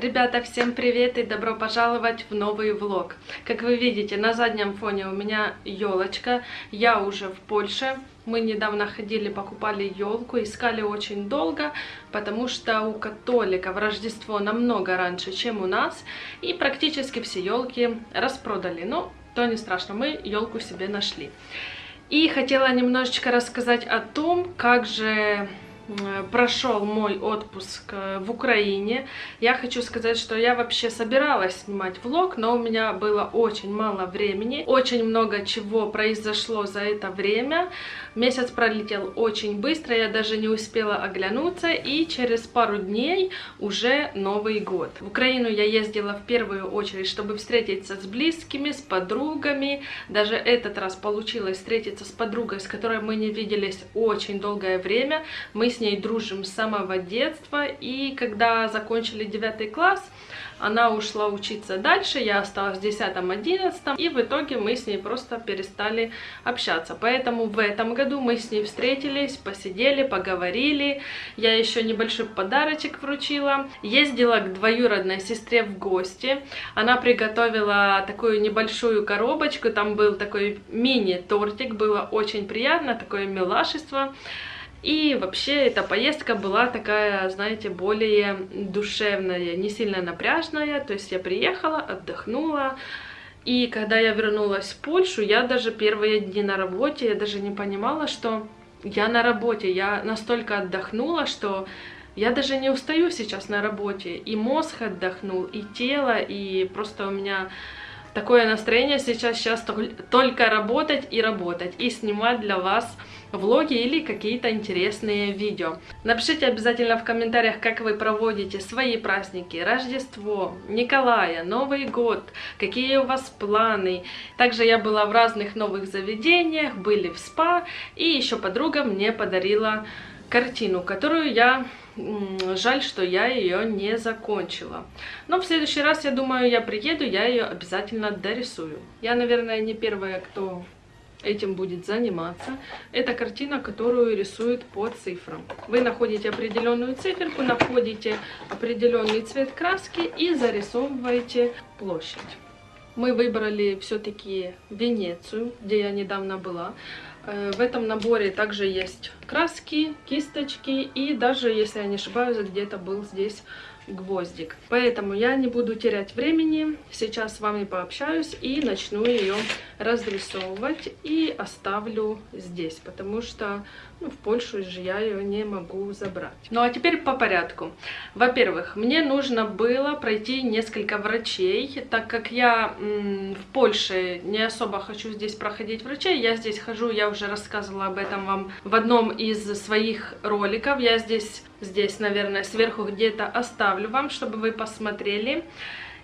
Ребята, всем привет и добро пожаловать в новый влог. Как вы видите, на заднем фоне у меня елочка. Я уже в Польше. Мы недавно ходили, покупали елку, искали очень долго, потому что у католиков Рождество намного раньше, чем у нас. И практически все елки распродали. Но то не страшно, мы елку себе нашли. И хотела немножечко рассказать о том, как же прошел мой отпуск э, в Украине. Я хочу сказать, что я вообще собиралась снимать влог, но у меня было очень мало времени. Очень много чего произошло за это время. Месяц пролетел очень быстро, я даже не успела оглянуться, и через пару дней уже Новый год. В Украину я ездила в первую очередь, чтобы встретиться с близкими, с подругами. Даже этот раз получилось встретиться с подругой, с которой мы не виделись очень долгое время. Мы с ней дружим с самого детства, и когда закончили девятый класс, она ушла учиться дальше, я осталась в 10-11, и в итоге мы с ней просто перестали общаться. Поэтому в этом году мы с ней встретились, посидели, поговорили, я еще небольшой подарочек вручила. Ездила к двоюродной сестре в гости, она приготовила такую небольшую коробочку, там был такой мини-тортик, было очень приятно, такое милашество. И вообще эта поездка была такая, знаете, более душевная, не сильно напряжная. То есть я приехала, отдохнула. И когда я вернулась в Польшу, я даже первые дни на работе, я даже не понимала, что я на работе. Я настолько отдохнула, что я даже не устаю сейчас на работе. И мозг отдохнул, и тело, и просто у меня такое настроение сейчас, сейчас только работать и работать, и снимать для вас влоги или какие-то интересные видео. Напишите обязательно в комментариях, как вы проводите свои праздники, Рождество, Николая, Новый год, какие у вас планы. Также я была в разных новых заведениях, были в спа, и еще подруга мне подарила картину, которую я... Жаль, что я ее не закончила. Но в следующий раз, я думаю, я приеду, я ее обязательно дорисую. Я, наверное, не первая, кто этим будет заниматься. Это картина, которую рисуют по цифрам. Вы находите определенную циферку, находите определенный цвет краски и зарисовываете площадь. Мы выбрали все-таки Венецию, где я недавно была. Э, в этом наборе также есть краски, кисточки и даже, если я не ошибаюсь, где-то был здесь гвоздик. Поэтому я не буду терять времени, сейчас с вами пообщаюсь и начну ее разрисовывать и оставлю здесь, потому что ну, в Польшу же я ее не могу забрать. Ну а теперь по порядку. Во-первых, мне нужно было пройти несколько врачей, так как я в Польше не особо хочу здесь проходить врачей, я здесь хожу, я уже рассказывала об этом вам в одном из своих роликов, я здесь, здесь, наверное, сверху где-то оставлю вам, чтобы вы посмотрели.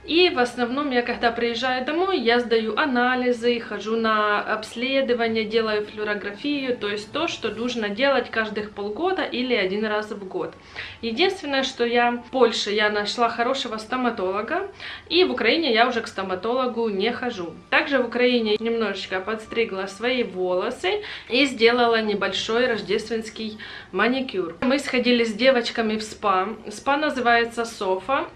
И в основном я, когда приезжаю домой, я сдаю анализы, хожу на обследование, делаю флюорографию, то есть то, что нужно делать каждых полгода или один раз в год. Единственное, что я в Польше я нашла хорошего стоматолога, и в Украине я уже к стоматологу не хожу. Также в Украине немножечко подстригла свои волосы и сделала небольшой рождественский маникюр. Мы сходили с девочками в спа. Спа называется Софа.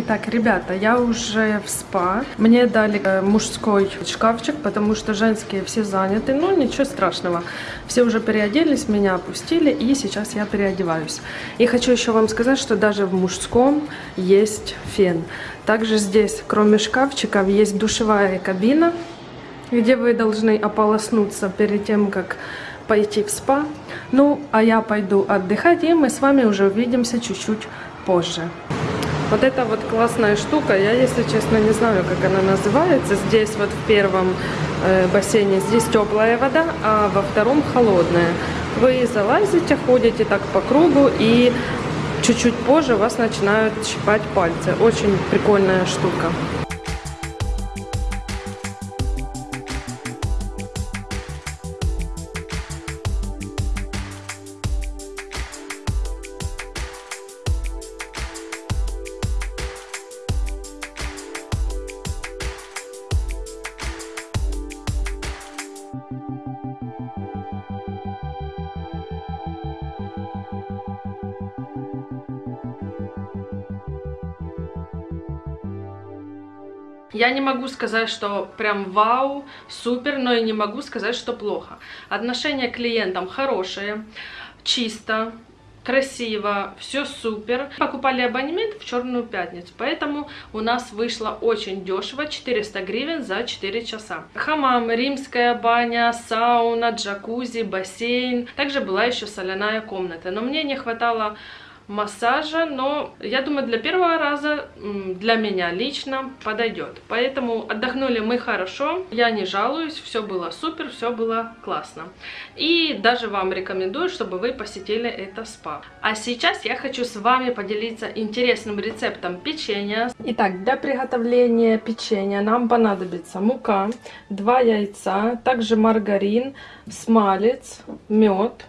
Итак, ребята, я уже в спа. Мне дали э, мужской шкафчик, потому что женские все заняты. Ну, ничего страшного. Все уже переоделись, меня опустили, и сейчас я переодеваюсь. И хочу еще вам сказать, что даже в мужском есть фен. Также здесь, кроме шкафчиков, есть душевая кабина, где вы должны ополоснуться перед тем, как пойти в спа. Ну, а я пойду отдыхать, и мы с вами уже увидимся чуть-чуть позже. Вот эта вот классная штука, я, если честно, не знаю, как она называется. Здесь вот в первом э, бассейне здесь теплая вода, а во втором холодная. Вы залазите, ходите так по кругу и чуть-чуть позже вас начинают щипать пальцы. Очень прикольная штука. Я не могу сказать, что прям вау, супер, но и не могу сказать, что плохо. Отношение к клиентам хорошее, чисто, красиво, все супер. Покупали абонемент в Черную Пятницу, поэтому у нас вышло очень дешево, 400 гривен за 4 часа. Хамам, римская баня, сауна, джакузи, бассейн. Также была еще соляная комната, но мне не хватало массажа, но я думаю, для первого раза для меня лично подойдет. Поэтому отдохнули мы хорошо, я не жалуюсь, все было супер, все было классно. И даже вам рекомендую, чтобы вы посетили это спа. А сейчас я хочу с вами поделиться интересным рецептом печенья. Итак, для приготовления печенья нам понадобится мука, 2 яйца, также маргарин, смалец, мед,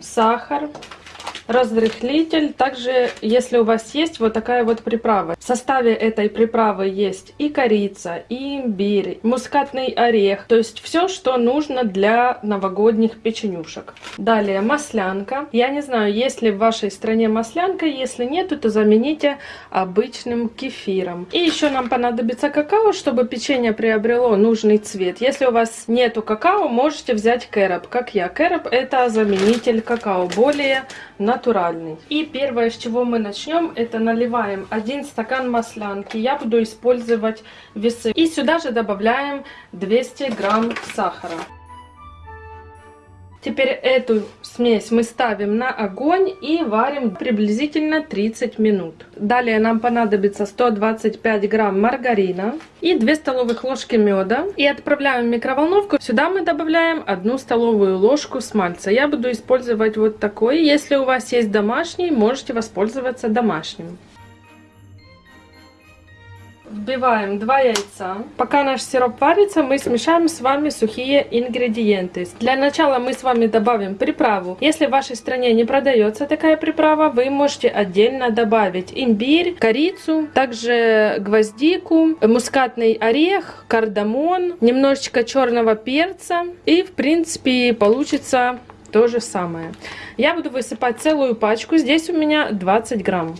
сахар, разрыхлитель. Также, если у вас есть вот такая вот приправа. В составе этой приправы есть и корица, и имбирь, мускатный орех. То есть все, что нужно для новогодних печенюшек. Далее маслянка. Я не знаю, есть ли в вашей стране маслянка. Если нет, то замените обычным кефиром. И еще нам понадобится какао, чтобы печенье приобрело нужный цвет. Если у вас нету какао, можете взять кэроп, как я. Кэроп это заменитель какао, более на натуральный. И первое, с чего мы начнем, это наливаем один стакан маслянки. Я буду использовать весы. И сюда же добавляем 200 грамм сахара. Теперь эту смесь мы ставим на огонь и варим приблизительно 30 минут. Далее нам понадобится 125 грамм маргарина и 2 столовых ложки меда. И отправляем в микроволновку. Сюда мы добавляем 1 столовую ложку смальца. Я буду использовать вот такой. Если у вас есть домашний, можете воспользоваться домашним. Вбиваем 2 яйца. Пока наш сироп варится, мы смешаем с вами сухие ингредиенты. Для начала мы с вами добавим приправу. Если в вашей стране не продается такая приправа, вы можете отдельно добавить имбирь, корицу, также гвоздику, мускатный орех, кардамон, немножечко черного перца. И в принципе получится то же самое. Я буду высыпать целую пачку. Здесь у меня 20 грамм.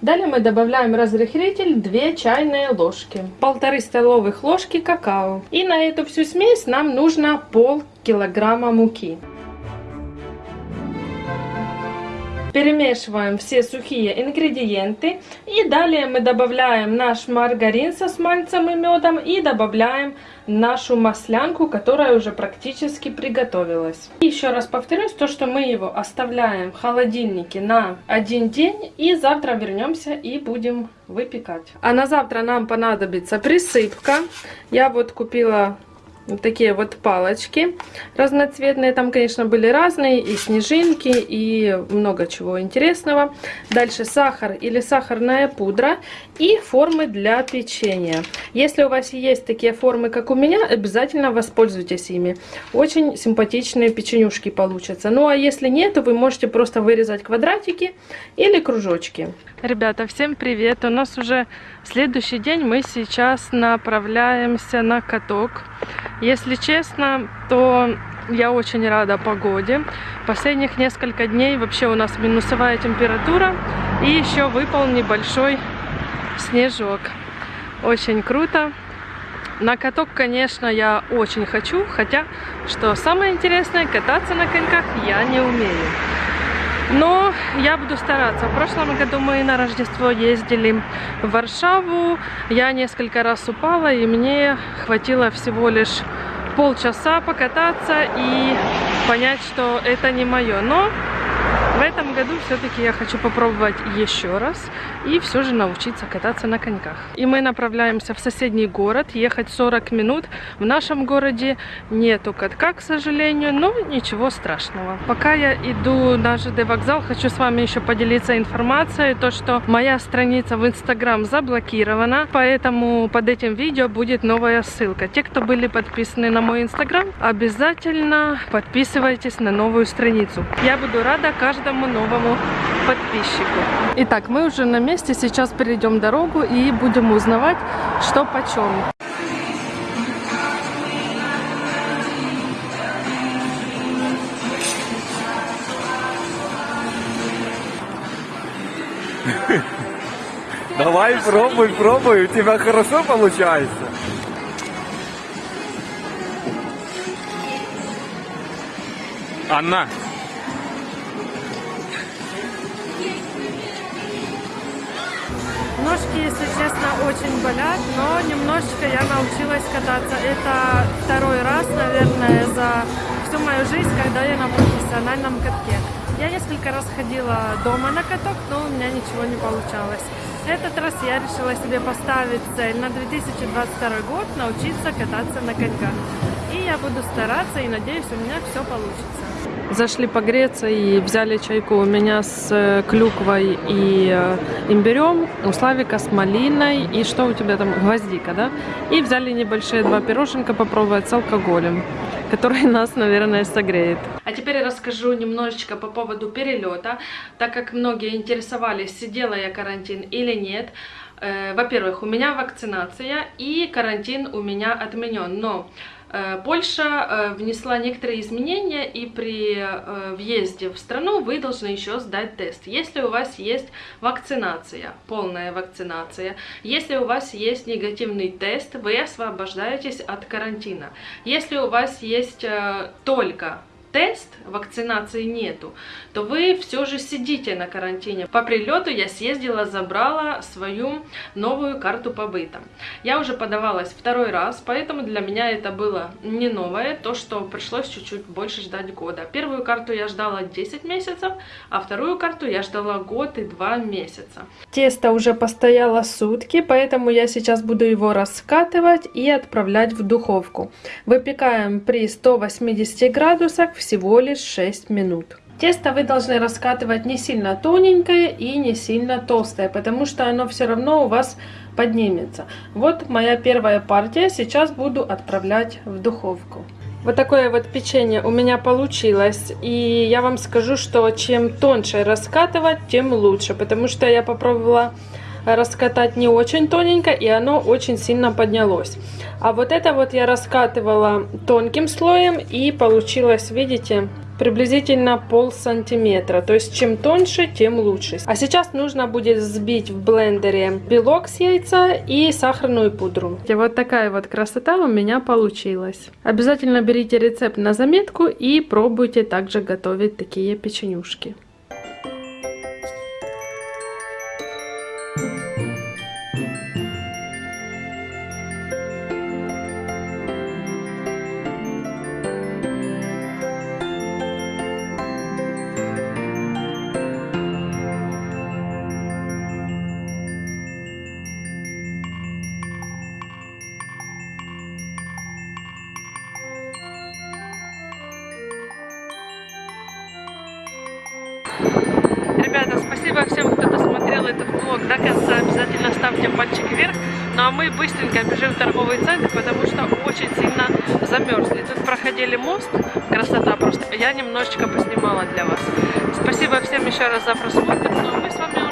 Далее мы добавляем разрыхлитель 2 чайные ложки, полторы столовых ложки какао. И на эту всю смесь нам нужно пол килограмма муки. Перемешиваем все сухие ингредиенты. И далее мы добавляем наш маргарин со смальцем и медом. И добавляем нашу маслянку, которая уже практически приготовилась. И еще раз повторюсь, то, что мы его оставляем в холодильнике на один день. И завтра вернемся и будем выпекать. А на завтра нам понадобится присыпка. Я вот купила вот такие вот палочки разноцветные. Там, конечно, были разные, и снежинки, и много чего интересного. Дальше сахар или сахарная пудра и формы для печенья. Если у вас есть такие формы, как у меня, обязательно воспользуйтесь ими. Очень симпатичные печенюшки получатся. Ну, а если нет, то вы можете просто вырезать квадратики или кружочки. Ребята, всем привет! У нас уже следующий день. Мы сейчас направляемся на каток. Если честно, то я очень рада погоде. Последних несколько дней вообще у нас минусовая температура. И еще выпал небольшой снежок. Очень круто. На каток, конечно, я очень хочу, хотя, что самое интересное, кататься на коньках я не умею. Но я буду стараться. В прошлом году мы на Рождество ездили в Варшаву. Я несколько раз упала, и мне хватило всего лишь полчаса покататься и понять, что это не мое. Но в этом году все-таки я хочу попробовать еще раз и все же научиться кататься на коньках. И мы направляемся в соседний город, ехать 40 минут. В нашем городе нету катка, к сожалению, но ничего страшного. Пока я иду на ЖД вокзал, хочу с вами еще поделиться информацией, то что моя страница в Инстаграм заблокирована, поэтому под этим видео будет новая ссылка. Те, кто были подписаны на мой Инстаграм, обязательно подписывайтесь на новую страницу. Я буду рада каждому каждому новому подписчику. Итак, мы уже на месте, сейчас перейдем дорогу и будем узнавать, что почем. Давай, пробуй, пробуй, у тебя хорошо получается. Анна, Ножки, если честно, очень болят, но немножечко я научилась кататься. Это второй раз, наверное, за всю мою жизнь, когда я на профессиональном катке. Я несколько раз ходила дома на каток, но у меня ничего не получалось. Этот раз я решила себе поставить цель на 2022 год научиться кататься на коньках. И я буду стараться и надеюсь, у меня все получится. Зашли погреться и взяли чайку у меня с э, клюквой и э, имбирем, у Славика с малиной и что у тебя там, гвоздика, да? И взяли небольшие два пироженка попробовать с алкоголем, который нас, наверное, согреет. А теперь расскажу немножечко по поводу перелета, так как многие интересовались, сидела я карантин или нет. Э, Во-первых, у меня вакцинация и карантин у меня отменен, но Польша э, внесла некоторые изменения, и при э, въезде в страну вы должны еще сдать тест. Если у вас есть вакцинация, полная вакцинация, если у вас есть негативный тест, вы освобождаетесь от карантина. Если у вас есть э, только тест, вакцинации нету, то вы все же сидите на карантине. По прилету я съездила, забрала свою новую карту побыта. Я уже подавалась второй раз, поэтому для меня это было не новое, то, что пришлось чуть-чуть больше ждать года. Первую карту я ждала 10 месяцев, а вторую карту я ждала год и 2 месяца. Тесто уже постояло сутки, поэтому я сейчас буду его раскатывать и отправлять в духовку. Выпекаем при 180 градусах всего лишь 6 минут. Тесто вы должны раскатывать не сильно тоненькое и не сильно толстое, потому что оно все равно у вас поднимется. Вот моя первая партия, сейчас буду отправлять в духовку. Вот такое вот печенье у меня получилось. И я вам скажу, что чем тоньше раскатывать, тем лучше. Потому что я попробовала раскатать не очень тоненько, и оно очень сильно поднялось. А вот это вот я раскатывала тонким слоем, и получилось, видите, приблизительно пол сантиметра. То есть чем тоньше, тем лучше. А сейчас нужно будет взбить в блендере белок с яйца и сахарную пудру. И вот такая вот красота у меня получилась. Обязательно берите рецепт на заметку и пробуйте также готовить такие печенюшки. Ставьте пальчик вверх. Ну а мы быстренько бежим в торговый центр, потому что очень сильно замерзли. Тут проходили мост, красота просто. Я немножечко поснимала для вас. Спасибо всем еще раз за просмотр. Ну а мы с вами